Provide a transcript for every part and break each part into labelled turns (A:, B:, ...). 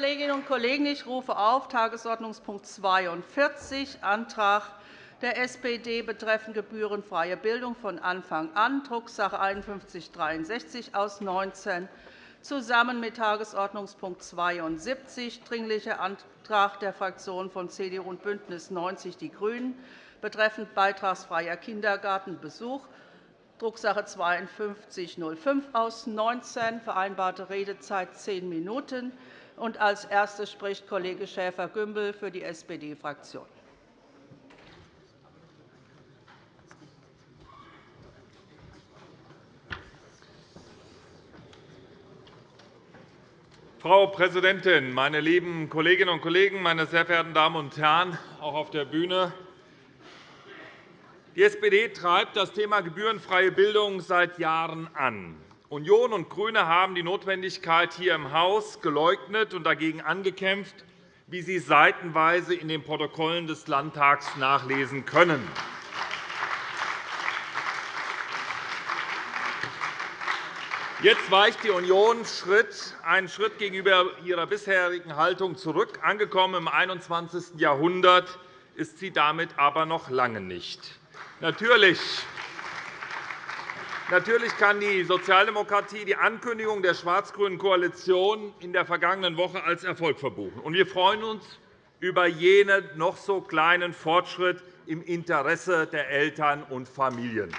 A: Kolleginnen und Kollegen, ich rufe auf Tagesordnungspunkt 42, Antrag der SPD betreffend gebührenfreie Bildung von Anfang an, Drucksache 19 /5163 aus 19, zusammen mit Tagesordnungspunkt 72, Dringlicher Antrag der Fraktionen von CDU und BÜNDNIS 90 die GRÜNEN betreffend beitragsfreier Kindergartenbesuch, Drucksache 5205 aus 19, vereinbarte Redezeit zehn Minuten. Als Erster spricht Kollege Schäfer-Gümbel für die SPD-Fraktion.
B: Frau Präsidentin, meine lieben Kolleginnen und Kollegen, meine sehr verehrten Damen und Herren, auch auf der Bühne! Die SPD treibt das Thema gebührenfreie Bildung seit Jahren an. Union und GRÜNE haben die Notwendigkeit hier im Haus geleugnet und dagegen angekämpft, wie Sie seitenweise in den Protokollen des Landtags nachlesen können. Jetzt weicht die Union einen Schritt gegenüber ihrer bisherigen Haltung zurück. Angekommen im 21. Jahrhundert ist sie damit aber noch lange nicht. Natürlich Natürlich kann die Sozialdemokratie die Ankündigung der schwarz-grünen Koalition in der vergangenen Woche als Erfolg verbuchen. Wir freuen uns über jenen noch so kleinen Fortschritt im Interesse der Eltern und Familien.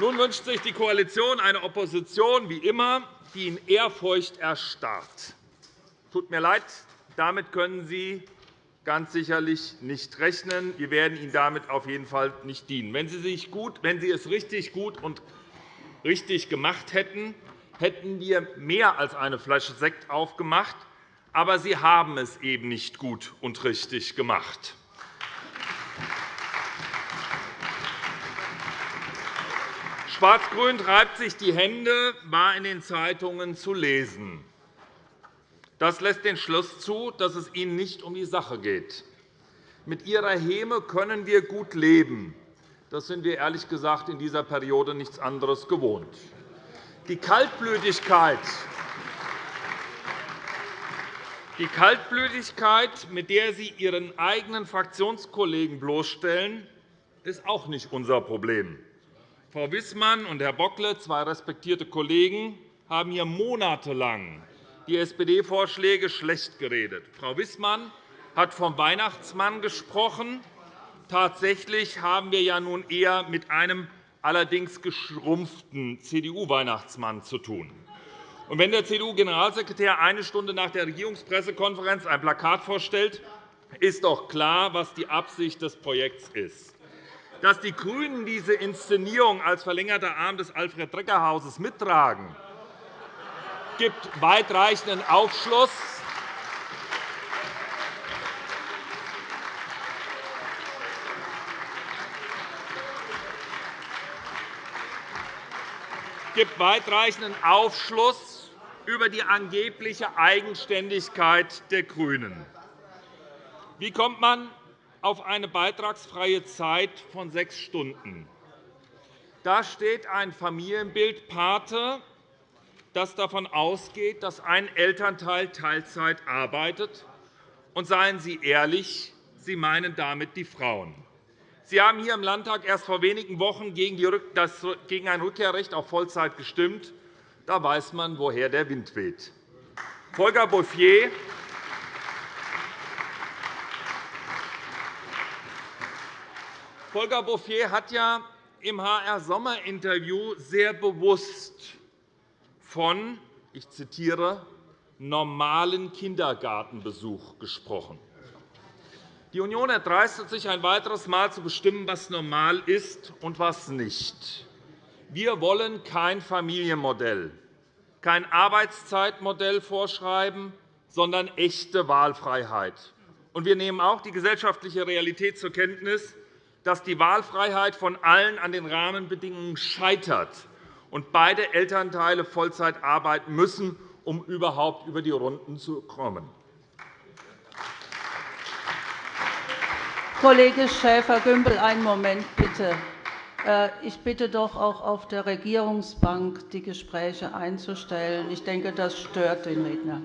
B: Nun wünscht sich die Koalition eine Opposition wie immer, die in Ehrfurcht erstarrt. Tut mir leid, damit können Sie ganz sicherlich nicht rechnen. Wir werden Ihnen damit auf jeden Fall nicht dienen. Wenn Sie, sich gut, wenn Sie es richtig gut und richtig gemacht hätten, hätten wir mehr als eine Flasche Sekt aufgemacht. Aber Sie haben es eben nicht gut und richtig gemacht. Schwarz-Grün treibt sich die Hände, war in den Zeitungen zu lesen. Das lässt den Schluss zu, dass es Ihnen nicht um die Sache geht. Mit Ihrer Häme können wir gut leben. Das sind wir ehrlich gesagt in dieser Periode nichts anderes gewohnt. Die Kaltblütigkeit, die Kaltblütigkeit, mit der Sie Ihren eigenen Fraktionskollegen bloßstellen, ist auch nicht unser Problem. Frau Wissmann und Herr Bockle, zwei respektierte Kollegen, haben hier monatelang die SPD-Vorschläge schlecht geredet. Frau Wissmann hat vom Weihnachtsmann gesprochen. Tatsächlich haben wir ja nun eher mit einem allerdings geschrumpften CDU-Weihnachtsmann zu tun. Und wenn der CDU-Generalsekretär eine Stunde nach der Regierungspressekonferenz ein Plakat vorstellt, ist doch klar, was die Absicht des Projekts ist dass die GRÜNEN diese Inszenierung als verlängerter Arm des Alfred-Drecker-Hauses mittragen, gibt weitreichenden Aufschluss gibt weitreichenden Aufschluss über die angebliche Eigenständigkeit der GRÜNEN. Wie kommt man auf eine beitragsfreie Zeit von sechs Stunden. Da steht ein Familienbild Pate, das davon ausgeht, dass ein Elternteil Teilzeit arbeitet. Und seien Sie ehrlich, Sie meinen damit die Frauen. Sie haben hier im Landtag erst vor wenigen Wochen gegen ein Rückkehrrecht auf Vollzeit gestimmt. Da weiß man, woher der Wind weht. Volker Bouffier Volker Bouffier hat ja im HR-Sommer-Interview sehr bewusst von, ich zitiere, normalen Kindergartenbesuch gesprochen. Die Union erdreistet sich ein weiteres Mal zu bestimmen, was normal ist und was nicht. Wir wollen kein Familienmodell, kein Arbeitszeitmodell vorschreiben, sondern echte Wahlfreiheit. Wir nehmen auch die gesellschaftliche Realität zur Kenntnis, dass die Wahlfreiheit von allen an den Rahmenbedingungen scheitert und beide Elternteile Vollzeit arbeiten müssen, um überhaupt über die Runden zu kommen.
A: Kollege Schäfer-Gümbel, einen Moment bitte. Äh, ich bitte doch auch auf der Regierungsbank die Gespräche einzustellen. Ich denke, das stört den Redner.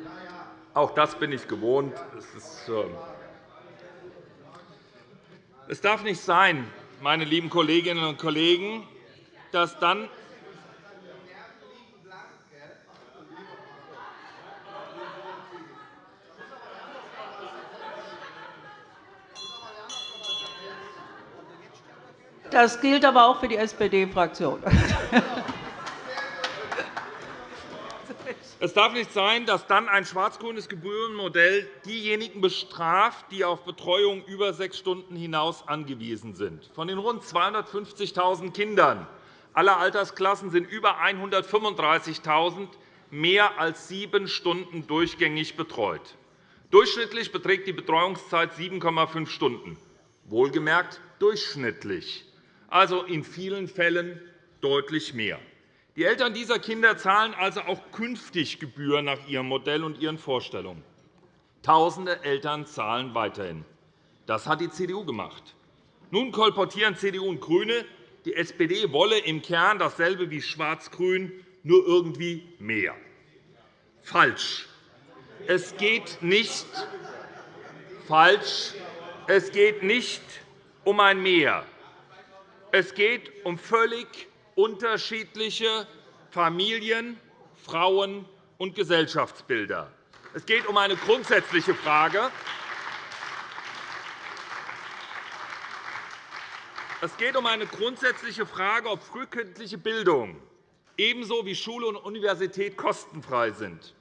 B: Auch das bin ich gewohnt. Es, äh es darf nicht sein, meine lieben Kolleginnen und Kollegen, dass dann
A: Das gilt aber auch für die SPD-Fraktion.
B: Es darf nicht sein, dass dann ein schwarz-grünes Gebührenmodell diejenigen bestraft, die auf Betreuung über sechs Stunden hinaus angewiesen sind. Von den rund 250.000 Kindern aller Altersklassen sind über 135.000 mehr als sieben Stunden durchgängig betreut. Durchschnittlich beträgt die Betreuungszeit 7,5 Stunden, wohlgemerkt durchschnittlich also in vielen Fällen deutlich mehr. Die Eltern dieser Kinder zahlen also auch künftig Gebühren nach ihrem Modell und ihren Vorstellungen. Tausende Eltern zahlen weiterhin. Das hat die CDU gemacht. Nun kolportieren CDU und GRÜNE, die SPD wolle im Kern dasselbe wie Schwarz-Grün, nur irgendwie mehr. Falsch. Es geht nicht falsch. Es geht nicht um ein Mehr. Es geht um völlig unterschiedliche Familien-, Frauen- und Gesellschaftsbilder. Es geht um eine grundsätzliche Frage. Es geht um eine grundsätzliche Frage, ob frühkindliche Bildung ebenso wie Schule und Universität kostenfrei sind.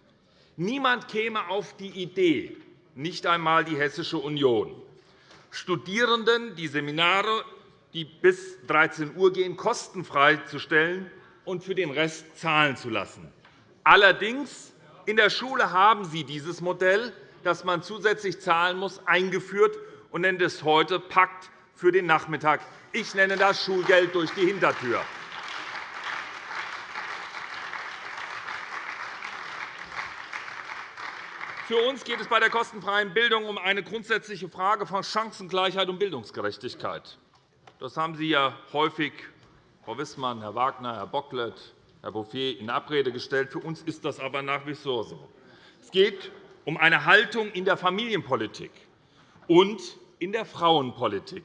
B: Niemand käme auf die Idee, nicht einmal die Hessische Union, Studierenden die Seminare die bis 13 Uhr gehen, kostenfrei zu stellen und für den Rest zahlen zu lassen. Allerdings in der Schule haben Sie dieses Modell, das man zusätzlich zahlen muss, eingeführt und nennt es heute Pakt für den Nachmittag. Ich nenne das Schulgeld durch die Hintertür. Für uns geht es bei der kostenfreien Bildung um eine grundsätzliche Frage von Chancengleichheit und Bildungsgerechtigkeit. Das haben Sie ja häufig, Frau Wissmann, Herr Wagner, Herr Bocklet, Herr Bouffier, in Abrede gestellt. Für uns ist das aber nach wie vor so. Es geht um eine Haltung in der Familienpolitik und in der Frauenpolitik.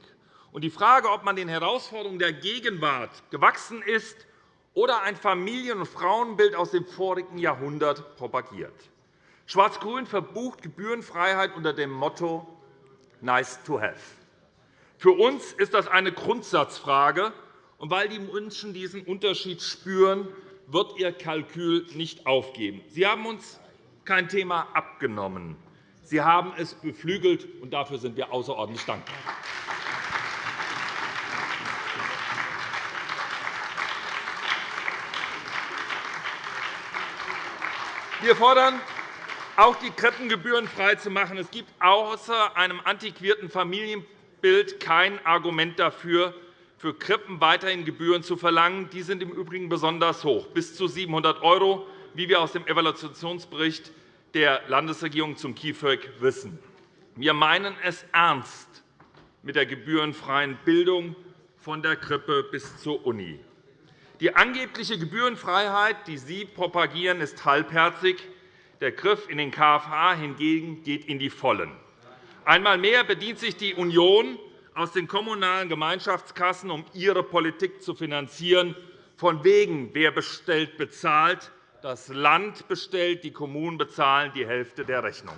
B: Die Frage, ob man den Herausforderungen der Gegenwart gewachsen ist oder ein Familien- und Frauenbild aus dem vorigen Jahrhundert propagiert. Schwarz-Grün verbucht Gebührenfreiheit unter dem Motto Nice to have. Für uns ist das eine Grundsatzfrage. Und weil die Menschen diesen Unterschied spüren, wird Ihr Kalkül nicht aufgeben. Sie haben uns kein Thema abgenommen. Sie haben es beflügelt, und dafür sind wir außerordentlich dankbar. Wir fordern, auch die Krippengebühren frei zu machen. Es gibt außer einem antiquierten Familienpolitik Bild kein Argument dafür, für Krippen weiterhin Gebühren zu verlangen. Die sind im Übrigen besonders hoch, bis zu 700 €, wie wir aus dem Evaluationsbericht der Landesregierung zum KIföG wissen. Wir meinen es ernst mit der gebührenfreien Bildung von der Krippe bis zur Uni. Die angebliche Gebührenfreiheit, die Sie propagieren, ist halbherzig. Der Griff in den KFA hingegen geht in die Vollen. Einmal mehr bedient sich die Union aus den kommunalen Gemeinschaftskassen, um ihre Politik zu finanzieren. Von wegen, wer bestellt, bezahlt. Das Land bestellt, die Kommunen bezahlen die Hälfte der Rechnung.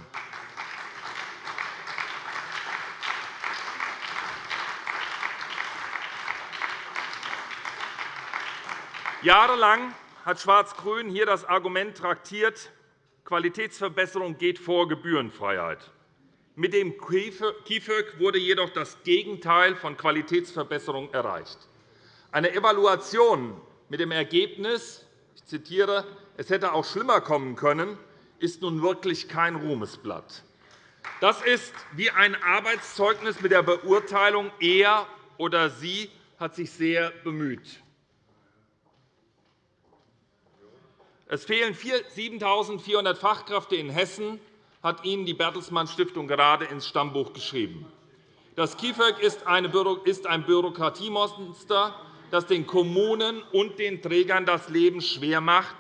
B: Jahrelang hat Schwarz-Grün hier das Argument traktiert, Qualitätsverbesserung geht vor Gebührenfreiheit. Mit dem KIföG wurde jedoch das Gegenteil von Qualitätsverbesserung erreicht. Eine Evaluation mit dem Ergebnis, ich zitiere, es hätte auch schlimmer kommen können, ist nun wirklich kein Ruhmesblatt. Das ist wie ein Arbeitszeugnis mit der Beurteilung, er oder sie hat sich sehr bemüht. Es fehlen 7.400 Fachkräfte in Hessen hat Ihnen die Bertelsmann Stiftung gerade ins Stammbuch geschrieben. Das KIföG ist ein Bürokratiemonster, das den Kommunen und den Trägern das Leben schwer macht.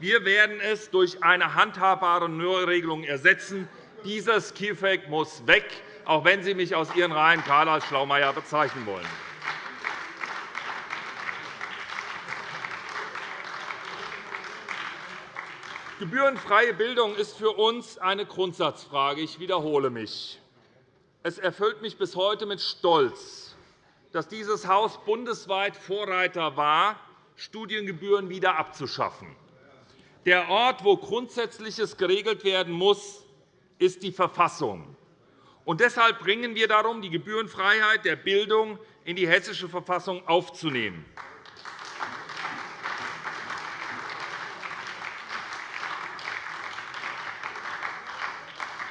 B: Wir werden es durch eine handhabbare Neuregelung ersetzen. Dieses KIfEG muss weg, auch wenn Sie mich aus Ihren Reihen gerade als Schlaumeier bezeichnen wollen. Gebührenfreie Bildung ist für uns eine Grundsatzfrage. Ich wiederhole mich. Es erfüllt mich bis heute mit Stolz, dass dieses Haus bundesweit Vorreiter war, Studiengebühren wieder abzuschaffen. Der Ort, wo Grundsätzliches geregelt werden muss, ist die Verfassung. Und deshalb bringen wir darum, die Gebührenfreiheit der Bildung in die Hessische Verfassung aufzunehmen.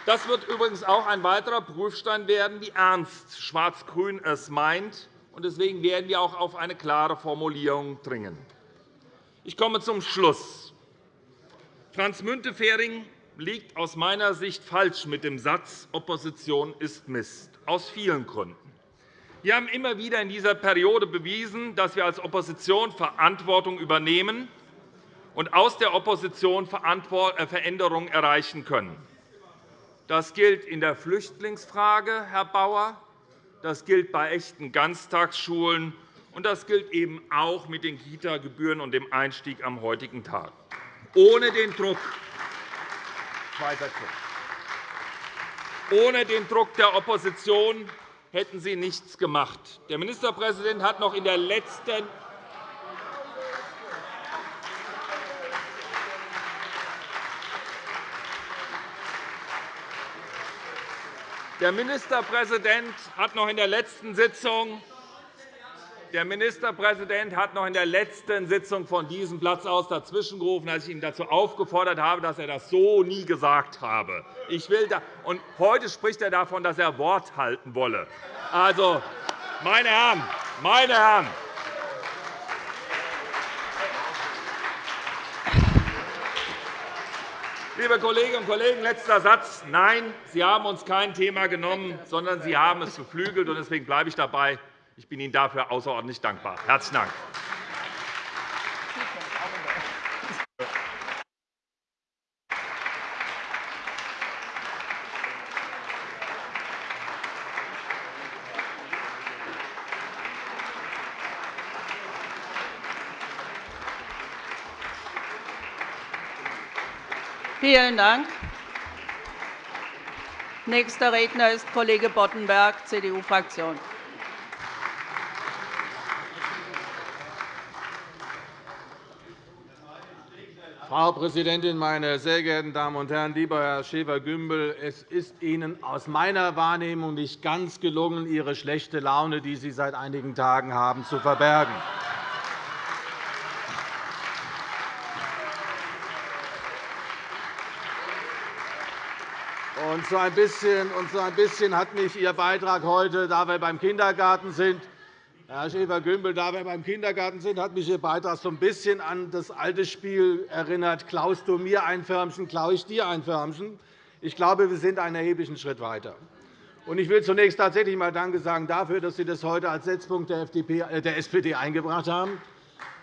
B: Das wird übrigens auch ein weiterer Prüfstein werden, wie ernst Schwarz-Grün es meint. Deswegen werden wir auch auf eine klare Formulierung dringen. Ich komme zum Schluss. Franz Müntefering liegt aus meiner Sicht falsch mit dem Satz, Opposition ist Mist, aus vielen Gründen. Wir haben immer wieder in dieser Periode bewiesen, dass wir als Opposition Verantwortung übernehmen und aus der Opposition äh, Veränderungen erreichen können. Das gilt in der Flüchtlingsfrage, Herr Bauer. Das gilt bei echten Ganztagsschulen. Und das gilt eben auch mit den Kita-Gebühren und dem Einstieg am heutigen Tag. Ohne den Druck ohne den Druck der Opposition hätten Sie nichts gemacht. Der Ministerpräsident hat noch in der letzten Der Ministerpräsident hat noch in der letzten Sitzung der Ministerpräsident hat noch in der letzten Sitzung von diesem Platz aus dazwischengerufen, als ich ihn dazu aufgefordert habe, dass er das so nie gesagt habe. Ich will da und heute spricht er davon, dass er Wort halten wolle. Also, meine Herren, meine Herren, Liebe Kolleginnen und Kollegen, letzter Satz. Nein, Sie haben uns kein Thema genommen, sondern Sie haben es beflügelt. Deswegen bleibe ich dabei. Ich bin Ihnen dafür außerordentlich dankbar. – Herzlichen Dank.
A: Vielen Dank. Nächster Redner ist Kollege Boddenberg, CDU-Fraktion.
C: Frau Präsidentin, meine sehr geehrten Damen und Herren! Lieber Herr Schäfer-Gümbel, es ist Ihnen aus meiner Wahrnehmung nicht ganz gelungen, Ihre schlechte Laune, die Sie seit einigen Tagen haben, zu verbergen. Und so ein bisschen, und so ein bisschen hat mich Ihr Beitrag heute, da wir beim Kindergarten sind, Herr Schäfer-Gümbel, da wir beim Kindergarten sind, hat mich Ihr Beitrag so ein bisschen an das alte Spiel erinnert. Klaust du mir ein Förmchen, klaue ich dir ein Förmchen. Ich glaube, wir sind einen erheblichen Schritt weiter. Ich will zunächst tatsächlich einmal Danke sagen dafür, dass Sie das heute als Setzpunkt der SPD äh, eingebracht haben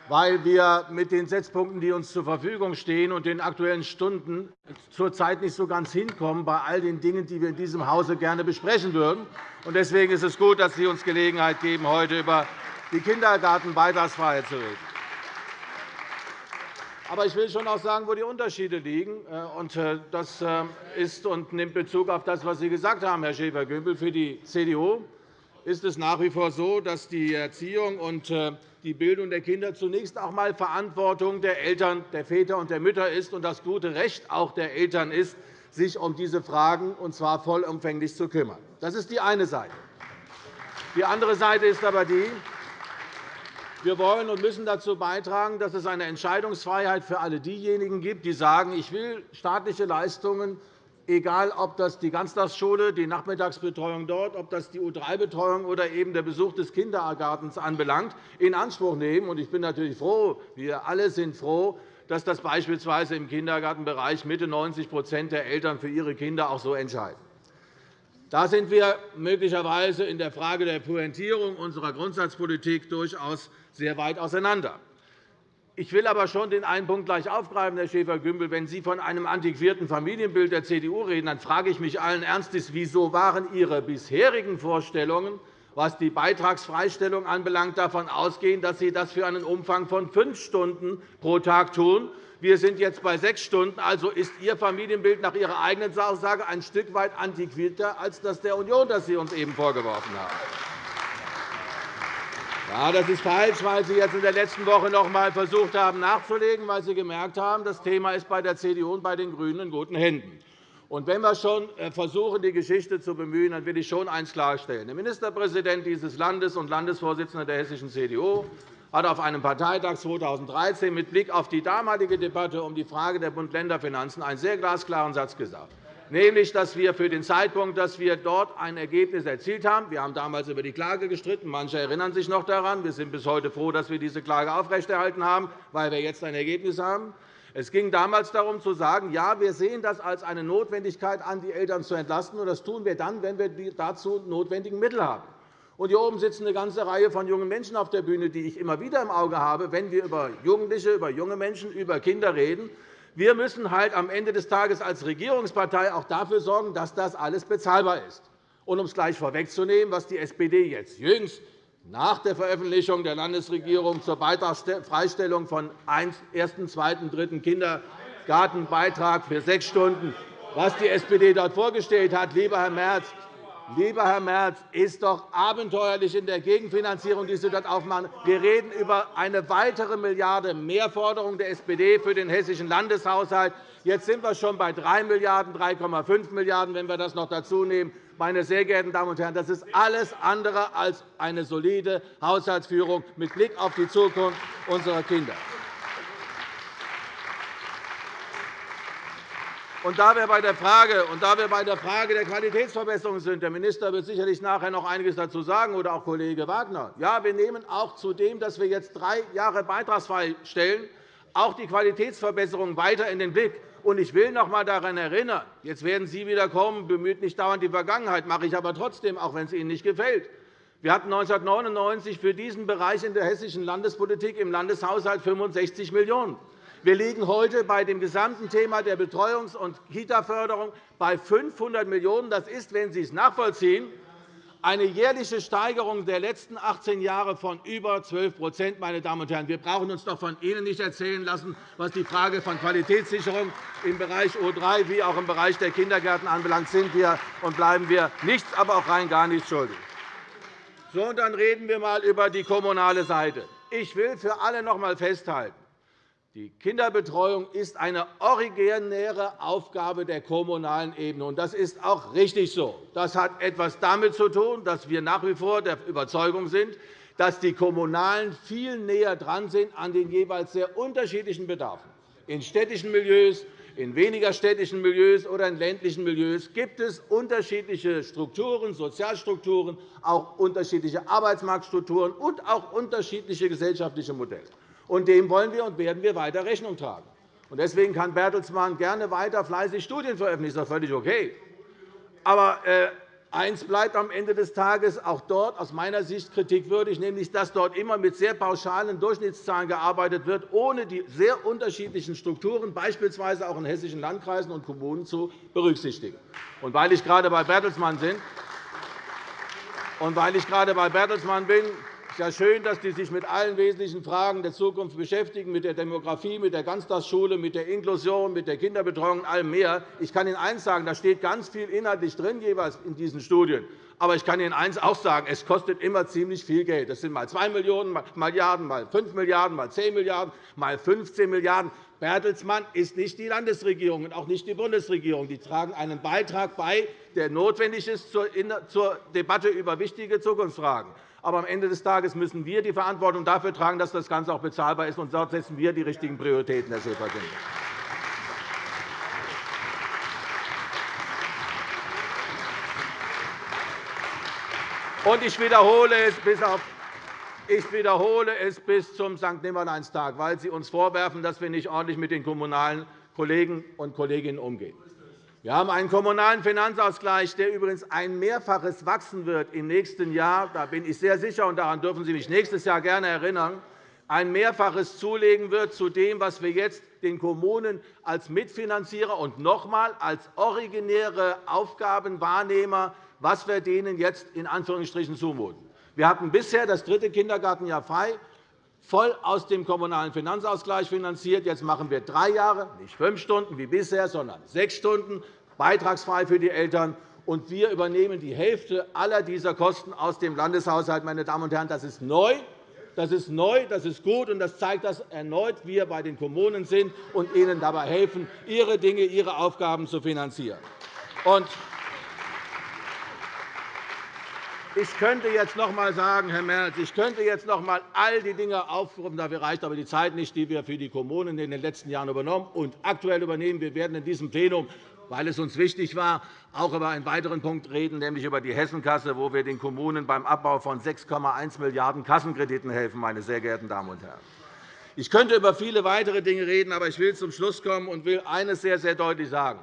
C: weil wir mit den Setzpunkten, die uns zur Verfügung stehen, und den Aktuellen Stunden zurzeit nicht so ganz hinkommen bei all den Dingen, die wir in diesem Hause gerne besprechen würden. Deswegen ist es gut, dass Sie uns Gelegenheit geben, heute über die Kindergartenbeitragsfreiheit zu reden. Aber ich will schon auch sagen, wo die Unterschiede liegen. Äh, das äh, ist und nimmt Bezug auf das, was Sie gesagt haben, Herr Schäfer-Gümbel. Für die CDU ist es nach wie vor so, dass die Erziehung und äh, die Bildung der Kinder zunächst auch einmal Verantwortung der Eltern, der Väter und der Mütter ist und das gute Recht auch der Eltern ist, sich um diese Fragen und zwar vollumfänglich zu kümmern. Das ist die eine Seite. Die andere Seite ist aber die, wir wollen und müssen dazu beitragen, dass es eine Entscheidungsfreiheit für alle diejenigen gibt, die sagen, ich will staatliche Leistungen egal ob das die Ganztagsschule, die Nachmittagsbetreuung dort, ob das die U3-Betreuung oder eben der Besuch des Kindergartens anbelangt, in Anspruch nehmen. Ich bin natürlich froh, wir alle sind froh, dass das beispielsweise im Kindergartenbereich Mitte 90% der Eltern für ihre Kinder auch so entscheiden. Da sind wir möglicherweise in der Frage der Pointierung unserer Grundsatzpolitik durchaus sehr weit auseinander. Ich will aber schon den einen Punkt gleich aufgreifen, Herr Schäfer-Gümbel. Wenn Sie von einem antiquierten Familienbild der CDU reden, dann frage ich mich allen Ernstes, wieso waren Ihre bisherigen Vorstellungen, was die Beitragsfreistellung anbelangt, davon ausgehen, dass Sie das für einen Umfang von fünf Stunden pro Tag tun. Wir sind jetzt bei sechs Stunden. Also ist Ihr Familienbild nach Ihrer eigenen Aussage ein Stück weit antiquierter als das der Union, das Sie uns eben vorgeworfen haben. Ja, das ist falsch, weil Sie jetzt in der letzten Woche noch einmal versucht haben, nachzulegen, weil Sie gemerkt haben, das Thema ist bei der CDU und bei den GRÜNEN in guten Händen. Und wenn wir schon äh, versuchen, die Geschichte zu bemühen, dann will ich schon eines klarstellen. Der Ministerpräsident dieses Landes und Landesvorsitzender der hessischen CDU hat auf einem Parteitag 2013 mit Blick auf die damalige Debatte um die Frage der Bund-Länder-Finanzen einen sehr glasklaren Satz gesagt nämlich dass wir für den Zeitpunkt, dass wir dort ein Ergebnis erzielt haben, wir haben damals über die Klage gestritten, manche erinnern sich noch daran, wir sind bis heute froh, dass wir diese Klage aufrechterhalten haben, weil wir jetzt ein Ergebnis haben. Es ging damals darum, zu sagen, ja, wir sehen das als eine Notwendigkeit an, die Eltern zu entlasten. Und das tun wir dann, wenn wir die dazu notwendigen Mittel haben. Und hier oben sitzen eine ganze Reihe von jungen Menschen auf der Bühne, die ich immer wieder im Auge habe, wenn wir über Jugendliche, über junge Menschen, über Kinder reden. Wir müssen halt am Ende des Tages als Regierungspartei auch dafür sorgen, dass das alles bezahlbar ist. Und um es gleich vorwegzunehmen, was die SPD jetzt jüngst nach der Veröffentlichung der Landesregierung zur Beitragsfreistellung von 1., 2., 3. Kindergartenbeitrag für sechs Stunden, was die SPD dort vorgestellt hat, lieber Herr Merz, Lieber Herr Merz, ist doch abenteuerlich in der Gegenfinanzierung, die Sie dort aufmachen. Wir reden über eine weitere Milliarde Mehrforderung der SPD für den hessischen Landeshaushalt. Jetzt sind wir schon bei 3 Milliarden, 3,5 Milliarden, wenn wir das noch dazu nehmen. Meine sehr geehrten Damen und Herren, das ist alles andere als eine solide Haushaltsführung mit Blick auf die Zukunft unserer Kinder. Und da wir bei der Frage, und da wir bei der, Frage der Qualitätsverbesserung sind, der Minister wird sicherlich nachher noch einiges dazu sagen, oder auch Kollege Wagner. Ja, wir nehmen auch zu dem, dass wir jetzt drei Jahre beitragsfrei stellen, auch die Qualitätsverbesserung weiter in den Blick. Und ich will noch einmal daran erinnern, jetzt werden Sie wieder kommen, bemüht nicht dauernd die Vergangenheit, mache ich aber trotzdem, auch wenn es Ihnen nicht gefällt. Wir hatten 1999 für diesen Bereich in der hessischen Landespolitik im Landeshaushalt 65 Millionen €. Wir liegen heute bei dem gesamten Thema der Betreuungs- und Kita-Förderung bei 500 Millionen €. Das ist, wenn Sie es nachvollziehen, eine jährliche Steigerung der letzten 18 Jahre von über 12 meine Damen und Herren. Wir brauchen uns doch von Ihnen nicht erzählen lassen, was die Frage von Qualitätssicherung im Bereich O3 wie auch im Bereich der Kindergärten anbelangt, sind wir und bleiben wir nichts, aber auch rein gar nichts schuldig. So, und dann reden wir einmal über die kommunale Seite. Ich will für alle noch einmal festhalten, die Kinderbetreuung ist eine originäre Aufgabe der kommunalen Ebene. Das ist auch richtig so. Das hat etwas damit zu tun, dass wir nach wie vor der Überzeugung sind, dass die Kommunalen viel näher dran sind an den jeweils sehr unterschiedlichen Bedarfen. In städtischen Milieus, in weniger städtischen Milieus oder in ländlichen Milieus gibt es unterschiedliche Strukturen, Sozialstrukturen, auch unterschiedliche Arbeitsmarktstrukturen und auch unterschiedliche gesellschaftliche Modelle. Und dem wollen wir und werden wir weiter Rechnung tragen. Deswegen kann Bertelsmann gerne weiter fleißig Studien veröffentlichen. Das ist völlig okay. Aber äh, eins bleibt am Ende des Tages auch dort aus meiner Sicht kritikwürdig, nämlich dass dort immer mit sehr pauschalen Durchschnittszahlen gearbeitet wird, ohne die sehr unterschiedlichen Strukturen, beispielsweise auch in hessischen Landkreisen und Kommunen, zu berücksichtigen. Und weil ich gerade bei Bertelsmann bin, und weil ich gerade bei Bertelsmann bin, es ist ja schön, dass Sie sich mit allen wesentlichen Fragen der Zukunft beschäftigen, mit der Demografie, mit der Ganztagsschule, mit der Inklusion, mit der Kinderbetreuung und allem mehr. Ich kann Ihnen eines sagen, da steht ganz viel inhaltlich drin jeweils in diesen Studien. Aber ich kann Ihnen eines auch sagen, es kostet immer ziemlich viel Geld. Das sind mal 2 Milliarden, mal 5 Milliarden, mal 10 Milliarden, mal 15 Milliarden. Bertelsmann ist nicht die Landesregierung und auch nicht die Bundesregierung. Die tragen einen Beitrag bei, der notwendig ist zur Debatte über wichtige Zukunftsfragen. Aber am Ende des Tages müssen wir die Verantwortung dafür tragen, dass das Ganze auch bezahlbar ist. Und dort setzen wir die richtigen Prioritäten, Herr Schäfer-Gümbel. Und ich wiederhole es bis auf ich wiederhole es bis zum St. Nimmerleinstag, weil Sie uns vorwerfen, dass wir nicht ordentlich mit den kommunalen Kollegen und Kolleginnen umgehen. Wir haben einen Kommunalen Finanzausgleich, der übrigens ein Mehrfaches wachsen wird im nächsten Jahr. Da bin ich sehr sicher, und daran dürfen Sie mich nächstes Jahr gerne erinnern ein Mehrfaches zulegen wird zu dem, was wir jetzt den Kommunen als Mitfinanzierer und noch einmal als originäre Aufgabenwahrnehmer, was wir denen jetzt in Anführungsstrichen zumuten. Wir hatten bisher das dritte Kindergartenjahr frei, voll aus dem Kommunalen Finanzausgleich finanziert. Jetzt machen wir drei Jahre, nicht fünf Stunden wie bisher, sondern sechs Stunden, beitragsfrei für die Eltern. Und wir übernehmen die Hälfte aller dieser Kosten aus dem Landeshaushalt. Meine Damen und Herren, das ist neu. Das ist neu, das ist gut, und das zeigt, dass erneut wir bei den Kommunen sind und ihnen dabei helfen, ihre Dinge, ihre Aufgaben zu finanzieren. Ich könnte jetzt noch einmal sagen, Herr Merz, ich könnte jetzt noch einmal all die Dinge aufrufen. Dafür reicht aber die Zeit nicht, die wir für die Kommunen in den letzten Jahren übernommen und aktuell übernehmen. Wir werden in diesem Plenum weil es uns wichtig war, auch über einen weiteren Punkt reden, nämlich über die Hessenkasse, wo wir den Kommunen beim Abbau von 6,1 Milliarden € Kassenkrediten helfen. Meine sehr geehrten Damen und Herren. Ich könnte über viele weitere Dinge reden, aber ich will zum Schluss kommen und will eines sehr, sehr deutlich sagen.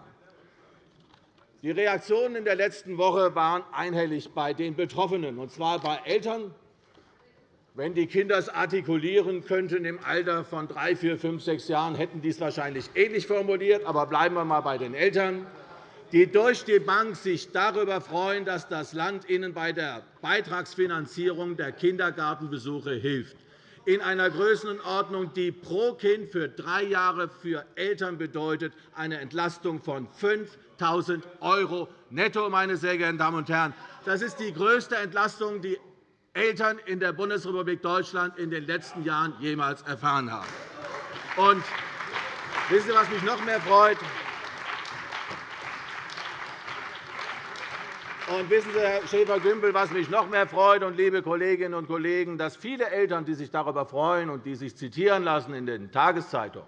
C: Die Reaktionen in der letzten Woche waren einhellig bei den Betroffenen, und zwar bei Eltern. Wenn die Kinder es artikulieren könnten im Alter von drei, vier, fünf, sechs Jahren, hätten die es wahrscheinlich ähnlich formuliert. Aber bleiben wir einmal bei den Eltern, die durch die Bank sich darüber freuen, dass das Land ihnen bei der Beitragsfinanzierung der Kindergartenbesuche hilft in einer Größenordnung, die pro Kind für drei Jahre für Eltern bedeutet eine Entlastung von 5.000 € netto. Meine sehr geehrten Damen und Herren. Das ist die größte Entlastung, die Eltern in der Bundesrepublik Deutschland in den letzten Jahren jemals erfahren haben. Und wissen Sie, was mich noch mehr freut? Und wissen Sie, Herr Schäfer-Gümbel, was mich noch mehr freut, und liebe Kolleginnen und Kollegen, dass viele Eltern, die sich darüber freuen und die sich zitieren lassen in den Tageszeitungen,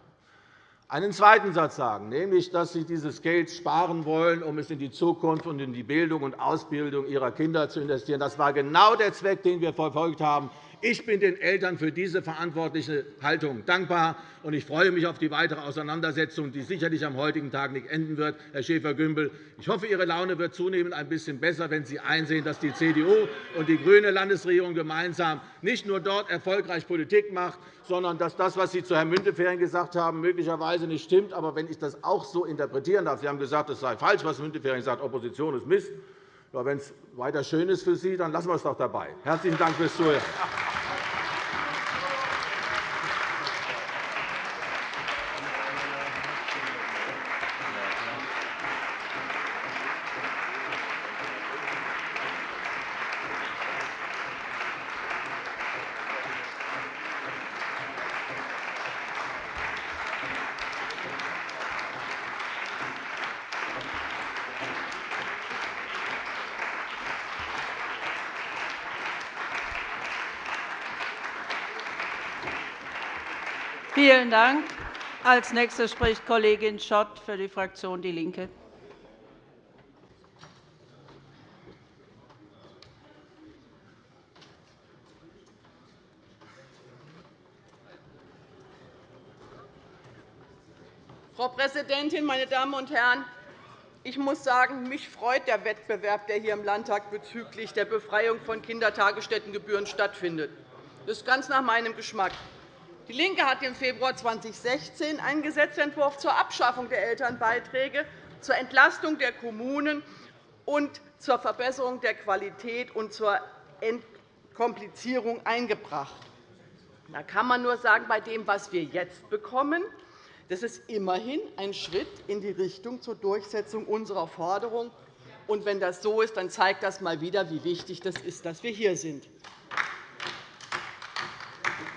C: einen zweiten Satz sagen, nämlich, dass Sie dieses Geld sparen wollen, um es in die Zukunft und in die Bildung und Ausbildung Ihrer Kinder zu investieren. Das war genau der Zweck, den wir verfolgt haben. Ich bin den Eltern für diese verantwortliche Haltung dankbar, und ich freue mich auf die weitere Auseinandersetzung, die sicherlich am heutigen Tag nicht enden wird. Herr Schäfer-Gümbel, ich hoffe, Ihre Laune wird zunehmend ein bisschen besser, wenn Sie einsehen, dass die CDU und die grüne Landesregierung gemeinsam nicht nur dort erfolgreich Politik macht, sondern dass das, was Sie zu Herrn Müntefering gesagt haben, möglicherweise nicht stimmt. Aber wenn ich das auch so interpretieren darf, Sie haben gesagt, es sei falsch, was Müntefering sagt, Opposition ist Mist. Wenn es weiter schön ist für Sie, dann lassen wir es doch dabei. Herzlichen Dank fürs Zuhören.
A: Vielen Dank. Als Nächste spricht Kollegin Schott für die Fraktion DIE LINKE.
D: Frau Präsidentin, meine Damen und Herren! Ich muss sagen, mich freut der Wettbewerb, der hier im Landtag bezüglich der Befreiung von Kindertagesstättengebühren stattfindet. Das ist ganz nach meinem Geschmack. DIE LINKE hat im Februar 2016 einen Gesetzentwurf zur Abschaffung der Elternbeiträge, zur Entlastung der Kommunen und zur Verbesserung der Qualität und zur Entkomplizierung eingebracht. Da kann man nur sagen, bei dem, was wir jetzt bekommen, das ist immerhin ein Schritt in die Richtung zur Durchsetzung unserer Forderung. Und wenn das so ist, dann zeigt das einmal wieder, wie wichtig es ist, dass wir hier sind.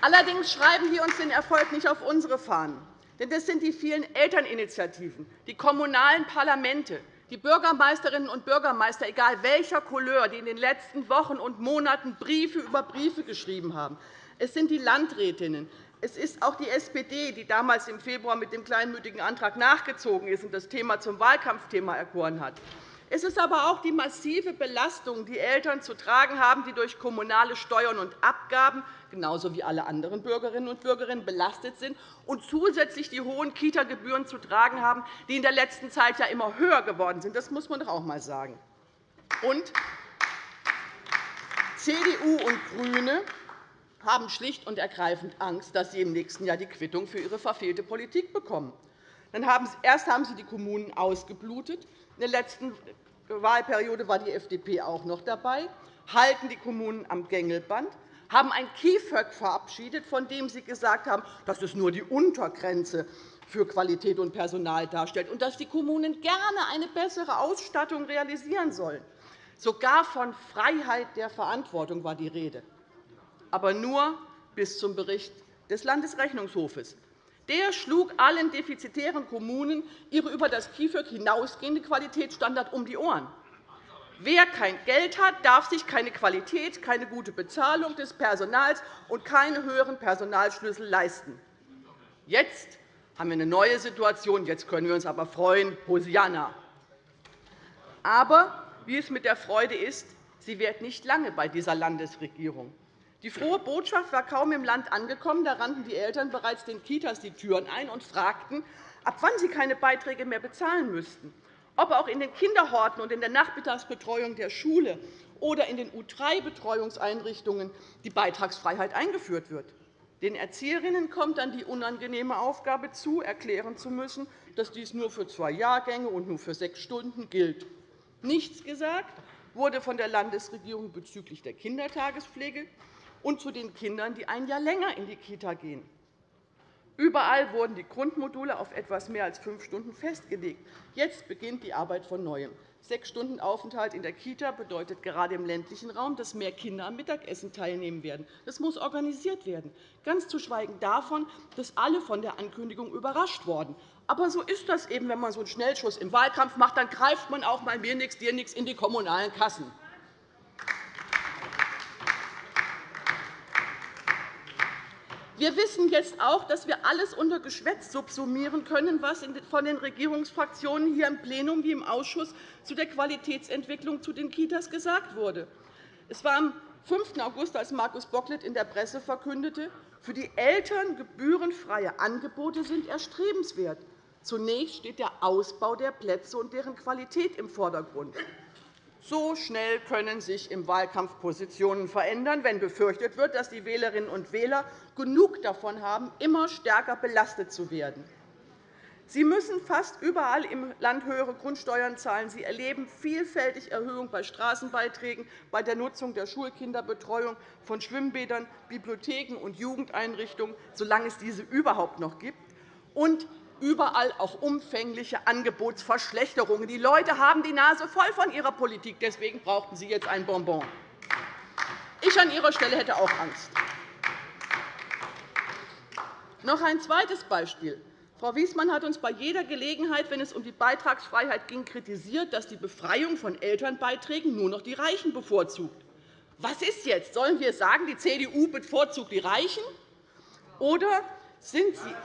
D: Allerdings schreiben wir uns den Erfolg nicht auf unsere Fahnen. Denn das sind die vielen Elterninitiativen, die kommunalen Parlamente, die Bürgermeisterinnen und Bürgermeister, egal welcher Couleur, die in den letzten Wochen und Monaten Briefe über Briefe geschrieben haben. Es sind die Landrätinnen. Es ist auch die SPD, die damals im Februar mit dem kleinmütigen Antrag nachgezogen ist und das Thema zum Wahlkampfthema erkoren hat. Es ist aber auch die massive Belastung, die Eltern zu tragen haben, die durch kommunale Steuern und Abgaben genauso wie alle anderen Bürgerinnen und Bürger belastet sind, und zusätzlich die hohen Kita-Gebühren zu tragen haben, die in der letzten Zeit ja immer höher geworden sind. Das muss man doch auch einmal sagen. Und CDU und GRÜNE haben schlicht und ergreifend Angst, dass sie im nächsten Jahr die Quittung für ihre verfehlte Politik bekommen. Erst haben sie die Kommunen ausgeblutet. In der letzten Wahlperiode war die FDP auch noch dabei, halten die Kommunen am Gängelband, haben ein KIföG verabschiedet, von dem Sie gesagt haben, dass es nur die Untergrenze für Qualität und Personal darstellt und dass die Kommunen gerne eine bessere Ausstattung realisieren sollen. Sogar von Freiheit der Verantwortung war die Rede, aber nur bis zum Bericht des Landesrechnungshofes. Der schlug allen defizitären Kommunen ihre über das KIföG hinausgehende Qualitätsstandards um die Ohren. Wer kein Geld hat, darf sich keine Qualität, keine gute Bezahlung des Personals und keine höheren Personalschlüssel leisten. Jetzt haben wir eine neue Situation. Jetzt können wir uns aber freuen. Hosianna. Aber wie es mit der Freude ist, sie währt nicht lange bei dieser Landesregierung. Die frohe Botschaft war kaum im Land angekommen. Da rannten die Eltern bereits den Kitas die Türen ein und fragten, ab wann sie keine Beiträge mehr bezahlen müssten ob auch in den Kinderhorten und in der Nachmittagsbetreuung der Schule oder in den U3-Betreuungseinrichtungen die Beitragsfreiheit eingeführt wird. Den Erzieherinnen kommt dann die unangenehme Aufgabe zu, erklären zu müssen, dass dies nur für zwei Jahrgänge und nur für sechs Stunden gilt. Nichts gesagt wurde von der Landesregierung bezüglich der Kindertagespflege und zu den Kindern, die ein Jahr länger in die Kita gehen. Überall wurden die Grundmodule auf etwas mehr als fünf Stunden festgelegt. Jetzt beginnt die Arbeit von Neuem. Sechs Stunden Aufenthalt in der Kita bedeutet gerade im ländlichen Raum, dass mehr Kinder am Mittagessen teilnehmen werden. Das muss organisiert werden, ganz zu schweigen davon, dass alle von der Ankündigung überrascht wurden. Aber so ist das eben, wenn man so einen Schnellschuss im Wahlkampf macht, dann greift man auch mal mir nichts, dir nichts in die kommunalen Kassen. Wir wissen jetzt auch, dass wir alles unter Geschwätz subsumieren können, was von den Regierungsfraktionen hier im Plenum wie im Ausschuss zu der Qualitätsentwicklung zu den Kitas gesagt wurde. Es war am 5. August, als Markus Bocklet in der Presse verkündete, für die Eltern gebührenfreie Angebote sind erstrebenswert. Zunächst steht der Ausbau der Plätze und deren Qualität im Vordergrund. So schnell können sich im Wahlkampf Positionen verändern, wenn befürchtet wird, dass die Wählerinnen und Wähler genug davon haben, immer stärker belastet zu werden. Sie müssen fast überall im Land höhere Grundsteuern zahlen. Sie erleben vielfältig Erhöhungen bei Straßenbeiträgen, bei der Nutzung der Schulkinderbetreuung, von Schwimmbädern, Bibliotheken und Jugendeinrichtungen, solange es diese überhaupt noch gibt. Und überall auch umfängliche Angebotsverschlechterungen. Die Leute haben die Nase voll von ihrer Politik. Deswegen brauchten Sie jetzt ein Bonbon. Ich an Ihrer Stelle hätte auch Angst. Noch ein zweites Beispiel. Frau Wiesmann hat uns bei jeder Gelegenheit, wenn es um die Beitragsfreiheit ging, kritisiert, dass die Befreiung von Elternbeiträgen nur noch die Reichen bevorzugt. Was ist jetzt? Sollen wir sagen, die CDU bevorzugt die Reichen? Oder sind Sie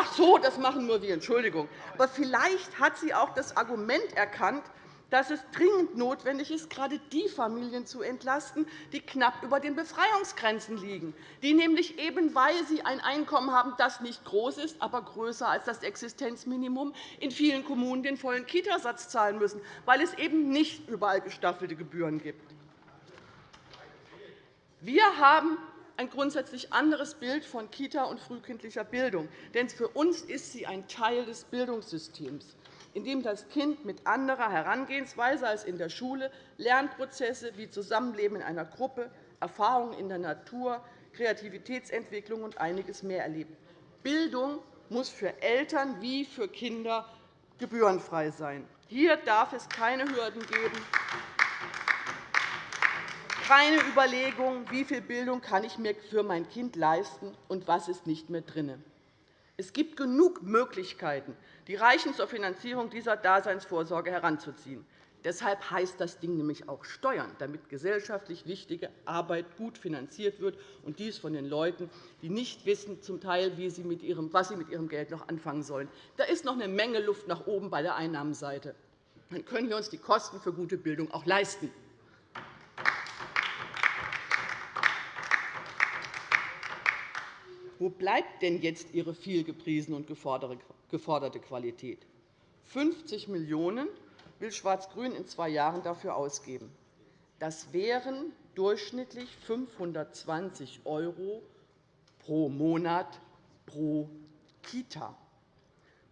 D: Ach so, das machen nur wir, Entschuldigung. Aber vielleicht hat sie auch das Argument erkannt, dass es dringend notwendig ist, gerade die Familien zu entlasten, die knapp über den Befreiungsgrenzen liegen, die nämlich eben, weil sie ein Einkommen haben, das nicht groß ist, aber größer als das Existenzminimum, in vielen Kommunen den vollen Kitasatz zahlen müssen, weil es eben nicht überall gestaffelte Gebühren gibt. Wir haben ein grundsätzlich anderes Bild von Kita und frühkindlicher Bildung. Denn für uns ist sie ein Teil des Bildungssystems, in dem das Kind mit anderer Herangehensweise als in der Schule Lernprozesse wie Zusammenleben in einer Gruppe, Erfahrungen in der Natur, Kreativitätsentwicklung und einiges mehr erlebt. Bildung muss für Eltern wie für Kinder gebührenfrei sein. Hier darf es keine Hürden geben keine Überlegung, wie viel Bildung kann ich mir für mein Kind leisten und was ist nicht mehr drin. Es gibt genug Möglichkeiten, die Reichen zur Finanzierung dieser Daseinsvorsorge heranzuziehen. Deshalb heißt das Ding nämlich auch Steuern, damit gesellschaftlich wichtige Arbeit gut finanziert wird, und dies von den Leuten, die nicht wissen, zum Teil, wie sie mit ihrem, was sie mit ihrem Geld noch anfangen sollen. Da ist noch eine Menge Luft nach oben bei der Einnahmenseite. dann können wir uns die Kosten für gute Bildung auch leisten. Wo bleibt denn jetzt Ihre viel gepriesene und geforderte Qualität? 50 Millionen € will Schwarz-Grün in zwei Jahren dafür ausgeben. Das wären durchschnittlich 520 € pro Monat pro Kita.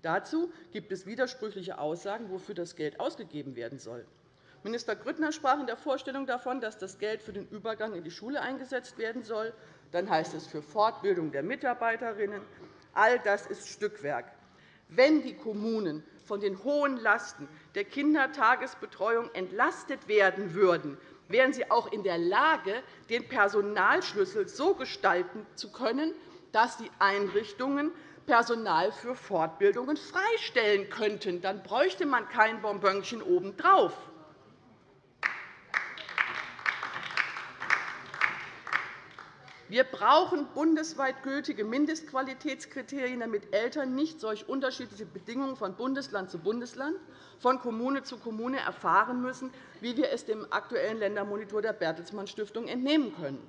D: Dazu gibt es widersprüchliche Aussagen, wofür das Geld ausgegeben werden soll. Minister Grüttner sprach in der Vorstellung davon, dass das Geld für den Übergang in die Schule eingesetzt werden soll. Dann heißt es für Fortbildung der Mitarbeiterinnen. All das ist Stückwerk. Wenn die Kommunen von den hohen Lasten der Kindertagesbetreuung entlastet werden würden, wären sie auch in der Lage, den Personalschlüssel so gestalten zu können, dass die Einrichtungen Personal für Fortbildungen freistellen könnten. Dann bräuchte man kein Bonbönchen obendrauf. Wir brauchen bundesweit gültige Mindestqualitätskriterien, damit Eltern nicht solch unterschiedliche Bedingungen von Bundesland zu Bundesland, von Kommune zu Kommune erfahren müssen, wie wir es dem aktuellen Ländermonitor der Bertelsmann Stiftung entnehmen können.